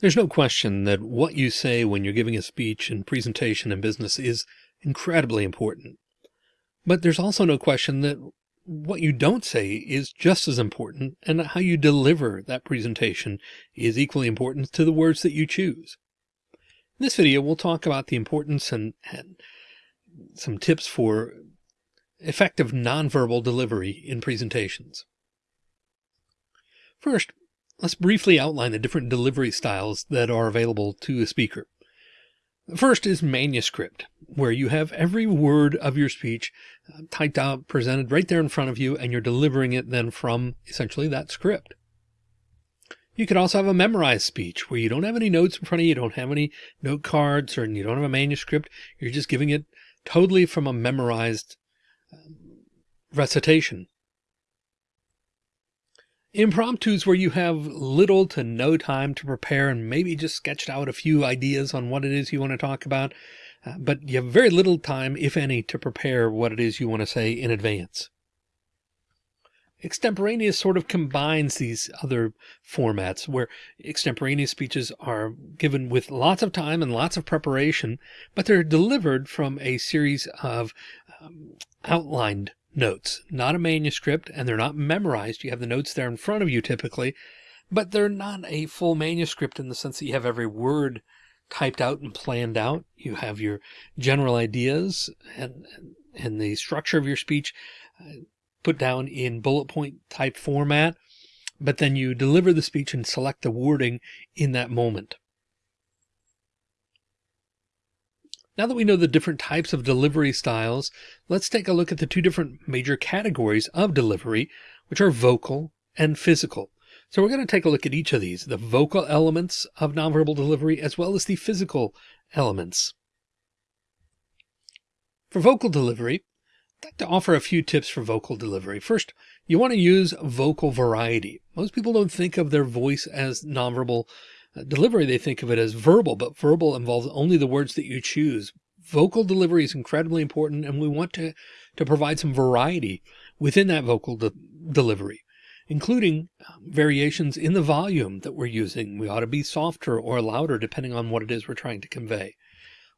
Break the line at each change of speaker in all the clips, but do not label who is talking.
There's no question that what you say when you're giving a speech and presentation in business is incredibly important. But there's also no question that what you don't say is just as important and how you deliver that presentation is equally important to the words that you choose. In this video, we'll talk about the importance and, and some tips for effective nonverbal delivery in presentations. First, let's briefly outline the different delivery styles that are available to a speaker. The first is manuscript, where you have every word of your speech uh, typed out, presented right there in front of you, and you're delivering it then from essentially that script. You could also have a memorized speech where you don't have any notes in front of you, you don't have any note cards, or you don't have a manuscript. You're just giving it totally from a memorized um, recitation. Impromptus where you have little to no time to prepare and maybe just sketched out a few ideas on what it is you want to talk about, uh, but you have very little time, if any, to prepare what it is you want to say in advance. Extemporaneous sort of combines these other formats where extemporaneous speeches are given with lots of time and lots of preparation, but they're delivered from a series of um, outlined notes, not a manuscript, and they're not memorized. You have the notes there in front of you typically, but they're not a full manuscript in the sense that you have every word typed out and planned out. You have your general ideas and, and the structure of your speech uh, put down in bullet point type format, but then you deliver the speech and select the wording in that moment. Now that we know the different types of delivery styles, let's take a look at the two different major categories of delivery, which are vocal and physical. So we're going to take a look at each of these, the vocal elements of nonverbal delivery, as well as the physical elements. For vocal delivery, I'd like to offer a few tips for vocal delivery. First, you want to use vocal variety. Most people don't think of their voice as nonverbal delivery, they think of it as verbal, but verbal involves only the words that you choose. Vocal delivery is incredibly important, and we want to, to provide some variety within that vocal de delivery, including um, variations in the volume that we're using. We ought to be softer or louder, depending on what it is we're trying to convey.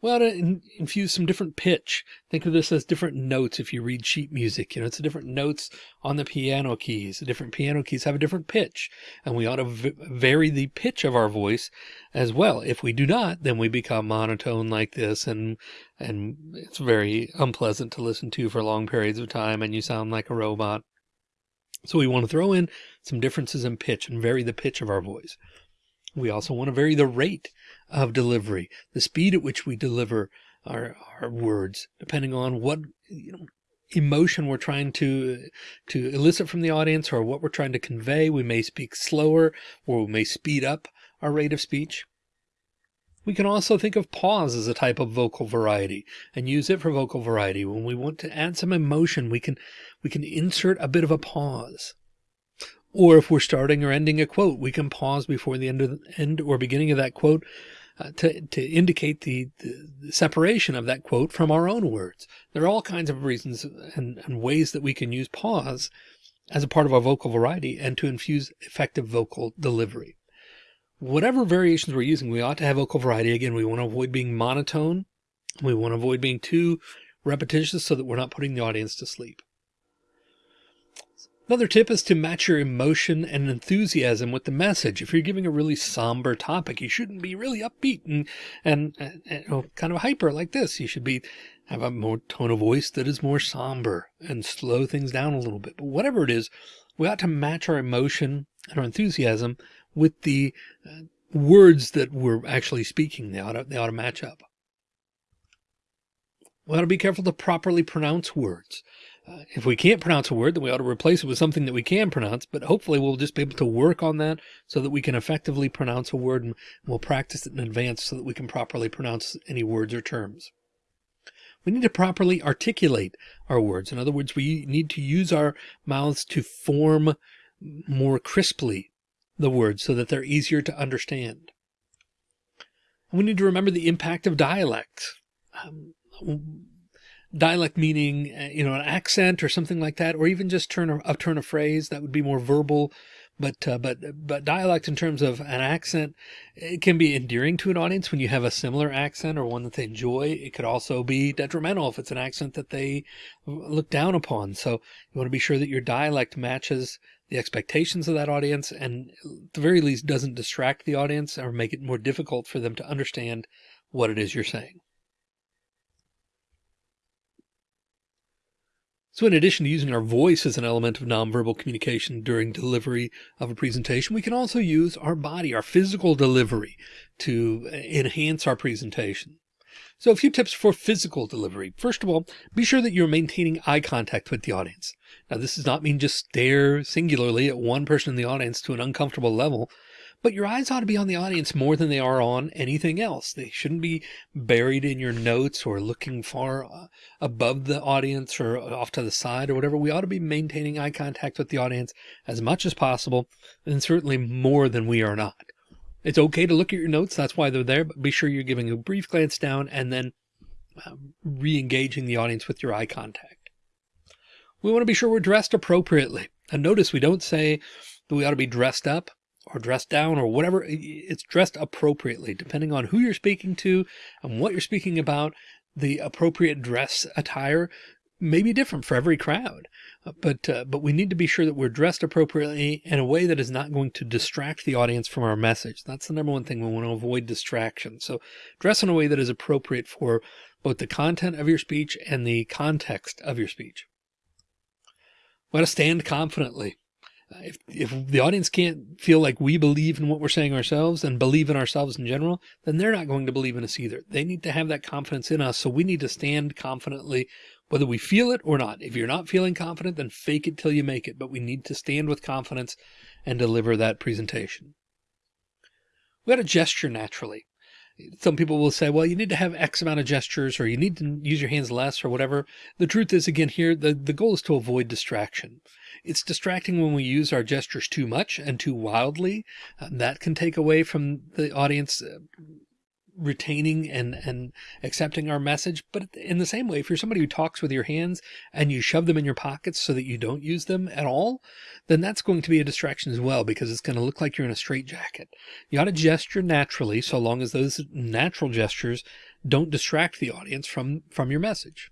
We ought to in infuse some different pitch. Think of this as different notes. If you read sheet music, you know, it's different notes on the piano keys. The different piano keys have a different pitch and we ought to vary the pitch of our voice as well. If we do not, then we become monotone like this and, and it's very unpleasant to listen to for long periods of time and you sound like a robot. So we want to throw in some differences in pitch and vary the pitch of our voice. We also want to vary the rate of delivery, the speed at which we deliver our, our words, depending on what you know, emotion we're trying to to elicit from the audience or what we're trying to convey. We may speak slower or we may speed up our rate of speech. We can also think of pause as a type of vocal variety and use it for vocal variety. When we want to add some emotion, we can we can insert a bit of a pause. Or if we're starting or ending a quote, we can pause before the end of the end or beginning of that quote uh, to, to indicate the, the, separation of that quote from our own words. There are all kinds of reasons and, and ways that we can use pause as a part of our vocal variety and to infuse effective vocal delivery. Whatever variations we're using, we ought to have vocal variety. Again, we want to avoid being monotone. We want to avoid being too repetitious so that we're not putting the audience to sleep. Another tip is to match your emotion and enthusiasm with the message. If you're giving a really somber topic, you shouldn't be really upbeat and, and, and you know, kind of hyper like this. You should be, have a more tone of voice that is more somber and slow things down a little bit. But whatever it is, we ought to match our emotion and our enthusiasm with the uh, words that we're actually speaking. They ought to, they ought to match up. We ought to be careful to properly pronounce words. If we can't pronounce a word, then we ought to replace it with something that we can pronounce, but hopefully we'll just be able to work on that so that we can effectively pronounce a word and we'll practice it in advance so that we can properly pronounce any words or terms. We need to properly articulate our words. In other words, we need to use our mouths to form more crisply the words so that they're easier to understand. And we need to remember the impact of dialects. Um, dialect meaning, uh, you know, an accent or something like that, or even just turn a, a turn of phrase that would be more verbal, but uh, but but dialect in terms of an accent it can be endearing to an audience when you have a similar accent or one that they enjoy. It could also be detrimental if it's an accent that they look down upon. So you want to be sure that your dialect matches the expectations of that audience and at the very least doesn't distract the audience or make it more difficult for them to understand what it is you're saying So in addition to using our voice as an element of nonverbal communication during delivery of a presentation, we can also use our body, our physical delivery to uh, enhance our presentation. So a few tips for physical delivery. First of all, be sure that you're maintaining eye contact with the audience. Now, this does not mean just stare singularly at one person in the audience to an uncomfortable level, but your eyes ought to be on the audience more than they are on anything else. They shouldn't be buried in your notes or looking far uh, above the audience or off to the side or whatever. We ought to be maintaining eye contact with the audience as much as possible and certainly more than we are not. It's okay to look at your notes. That's why they're there, but be sure you're giving a brief glance down and then um, re-engaging the audience with your eye contact. We want to be sure we're dressed appropriately. And notice we don't say that we ought to be dressed up or dressed down or whatever. It's dressed appropriately, depending on who you're speaking to and what you're speaking about. The appropriate dress attire may be different for every crowd, uh, but uh, but we need to be sure that we're dressed appropriately in a way that is not going to distract the audience from our message. That's the number one thing we want to avoid distraction. So dress in a way that is appropriate for both the content of your speech and the context of your speech. We want to stand confidently if, if the audience can't feel like we believe in what we're saying ourselves and believe in ourselves in general, then they're not going to believe in us either. They need to have that confidence in us. So we need to stand confidently, whether we feel it or not. If you're not feeling confident, then fake it till you make it. But we need to stand with confidence and deliver that presentation. We got to gesture naturally some people will say, well, you need to have X amount of gestures or you need to use your hands less or whatever. The truth is, again, here, the, the goal is to avoid distraction. It's distracting when we use our gestures too much and too wildly. Uh, that can take away from the audience uh, retaining and, and accepting our message. But in the same way, if you're somebody who talks with your hands and you shove them in your pockets so that you don't use them at all, then that's going to be a distraction as well, because it's going to look like you're in a straitjacket. You ought to gesture naturally, so long as those natural gestures don't distract the audience from, from your message.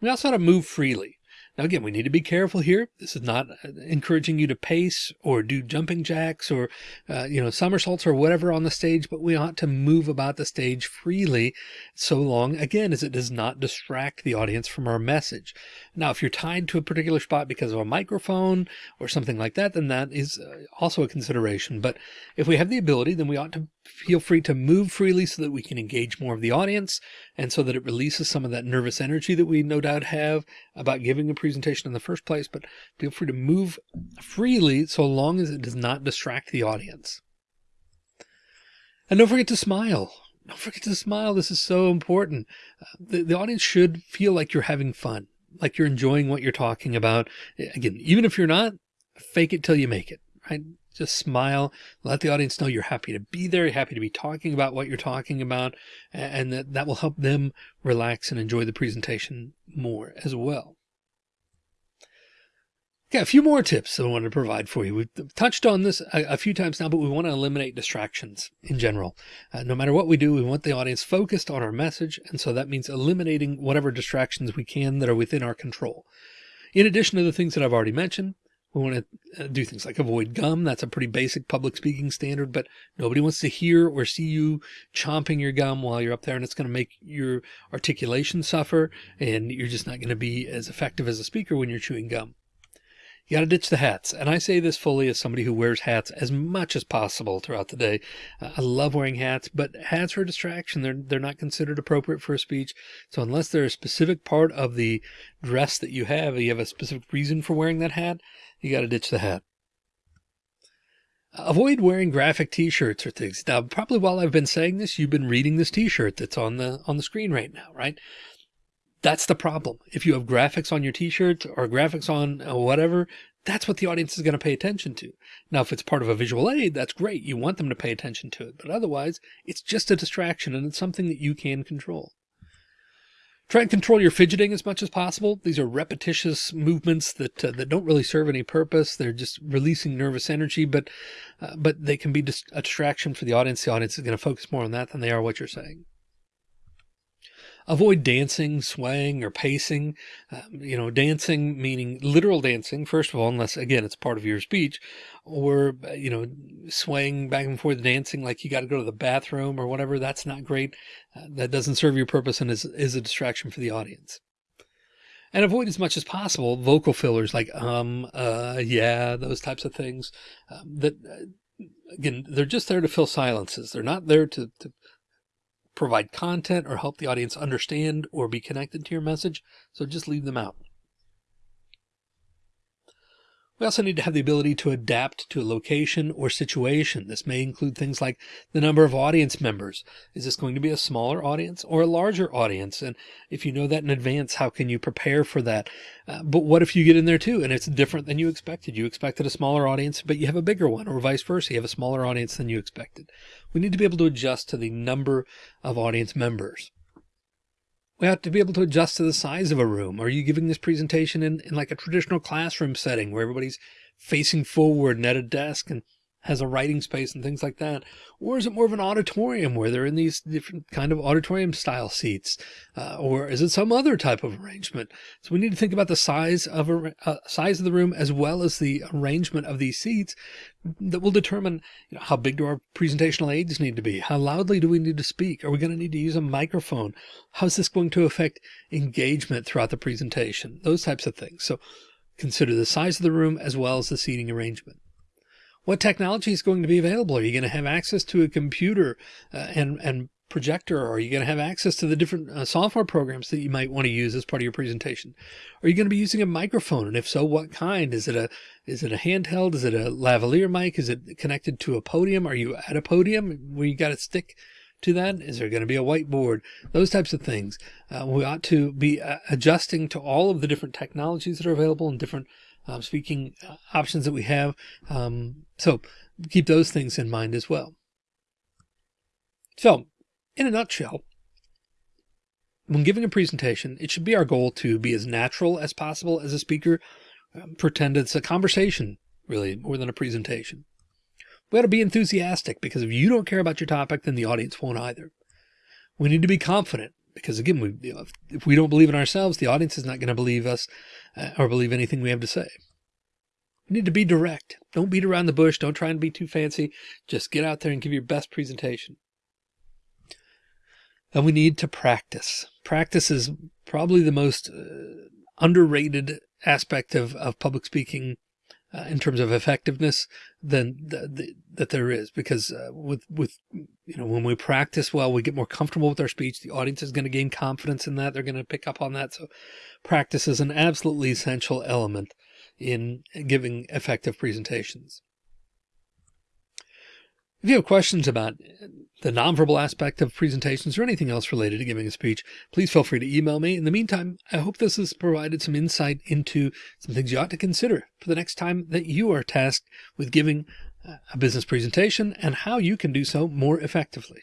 We also ought to move freely. Now, again, we need to be careful here. This is not uh, encouraging you to pace or do jumping jacks or, uh, you know, somersaults or whatever on the stage, but we ought to move about the stage freely so long, again, as it does not distract the audience from our message. Now, if you're tied to a particular spot because of a microphone or something like that, then that is uh, also a consideration. But if we have the ability, then we ought to feel free to move freely so that we can engage more of the audience and so that it releases some of that nervous energy that we no doubt have about giving a presentation in the first place. But feel free to move freely so long as it does not distract the audience. And don't forget to smile. Don't forget to smile. This is so important. Uh, the, the audience should feel like you're having fun like you're enjoying what you're talking about. Again, even if you're not, fake it till you make it, right? Just smile, let the audience know you're happy to be there, happy to be talking about what you're talking about, and that, that will help them relax and enjoy the presentation more as well. Okay, a few more tips that I wanted to provide for you. We've touched on this a, a few times now, but we want to eliminate distractions in general. Uh, no matter what we do, we want the audience focused on our message. And so that means eliminating whatever distractions we can that are within our control. In addition to the things that I've already mentioned, we want to uh, do things like avoid gum. That's a pretty basic public speaking standard, but nobody wants to hear or see you chomping your gum while you're up there. And it's going to make your articulation suffer and you're just not going to be as effective as a speaker when you're chewing gum. You got to ditch the hats. And I say this fully as somebody who wears hats as much as possible throughout the day. I love wearing hats, but hats are a distraction. They're, they're not considered appropriate for a speech. So unless they're a specific part of the dress that you have, you have a specific reason for wearing that hat, you got to ditch the hat. Avoid wearing graphic t-shirts or things. Now, probably while I've been saying this, you've been reading this t-shirt that's on the, on the screen right now, right? That's the problem. If you have graphics on your t-shirt or graphics on uh, whatever, that's what the audience is going to pay attention to. Now, if it's part of a visual aid, that's great. You want them to pay attention to it. But otherwise, it's just a distraction and it's something that you can control. Try and control your fidgeting as much as possible. These are repetitious movements that uh, that don't really serve any purpose. They're just releasing nervous energy, but uh, but they can be just a distraction for the audience. The audience is going to focus more on that than they are what you're saying. Avoid dancing, swaying, or pacing. Um, you know, dancing meaning literal dancing, first of all, unless again it's part of your speech, or uh, you know, swaying back and forth, dancing like you got to go to the bathroom or whatever. That's not great. Uh, that doesn't serve your purpose and is is a distraction for the audience. And avoid as much as possible vocal fillers like um, uh, yeah, those types of things. Um, that uh, again, they're just there to fill silences. They're not there to, to provide content or help the audience understand or be connected to your message. So just leave them out. We also need to have the ability to adapt to a location or situation. This may include things like the number of audience members. Is this going to be a smaller audience or a larger audience? And if you know that in advance, how can you prepare for that? Uh, but what if you get in there too and it's different than you expected? You expected a smaller audience, but you have a bigger one or vice versa. You have a smaller audience than you expected. We need to be able to adjust to the number of audience members. We have to be able to adjust to the size of a room. Are you giving this presentation in, in like a traditional classroom setting where everybody's facing forward and at a desk and has a writing space and things like that? Or is it more of an auditorium where they're in these different kind of auditorium style seats? Uh, or is it some other type of arrangement? So we need to think about the size of a uh, size of the room as well as the arrangement of these seats that will determine you know, how big do our presentational aids need to be? How loudly do we need to speak? Are we going to need to use a microphone? How's this going to affect engagement throughout the presentation? Those types of things. So consider the size of the room as well as the seating arrangement. What technology is going to be available? Are you going to have access to a computer uh, and, and projector? Or are you going to have access to the different uh, software programs that you might want to use as part of your presentation? Are you going to be using a microphone? And if so, what kind? Is it a, is it a handheld? Is it a lavalier mic? Is it connected to a podium? Are you at a podium where you got to stick to that? Is there going to be a whiteboard? Those types of things. Uh, we ought to be uh, adjusting to all of the different technologies that are available and different um, speaking uh, options that we have. Um, so keep those things in mind as well. So in a nutshell, when giving a presentation, it should be our goal to be as natural as possible as a speaker, um, pretend it's a conversation really more than a presentation. We ought to be enthusiastic because if you don't care about your topic, then the audience won't either. We need to be confident because again, we, you know, if, we don't believe in ourselves, the audience is not going to believe us uh, or believe anything we have to say. We need to be direct. Don't beat around the bush. Don't try and be too fancy. Just get out there and give your best presentation. And we need to practice. Practice is probably the most uh, underrated aspect of, of public speaking uh, in terms of effectiveness than the, the, that there is because uh, with with you know when we practice well we get more comfortable with our speech the audience is going to gain confidence in that they're going to pick up on that. So practice is an absolutely essential element in giving effective presentations if you have questions about the nonverbal aspect of presentations or anything else related to giving a speech, please feel free to email me. In the meantime, I hope this has provided some insight into some things you ought to consider for the next time that you are tasked with giving a business presentation and how you can do so more effectively.